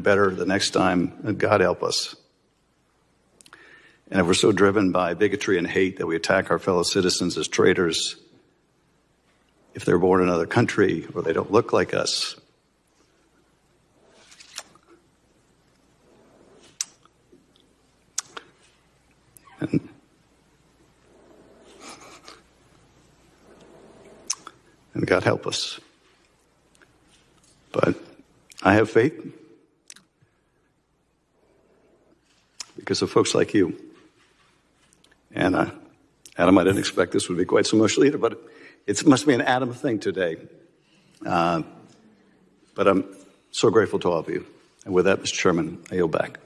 better the next time, God help us. And if we're so driven by bigotry and hate that we attack our fellow citizens as traitors, if they're born in another country or they don't look like us, and and God help us. But I have faith because of folks like you. And uh, Adam, I didn't expect this would be quite so emotional either, but it must be an Adam thing today. Uh, but I'm so grateful to all of you. And with that, Mr. Chairman, I yield back.